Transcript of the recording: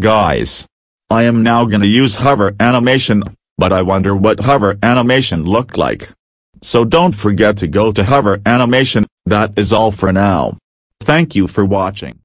Guys. I am now gonna use hover animation, but I wonder what hover animation looked like. So don't forget to go to hover animation, that is all for now. Thank you for watching.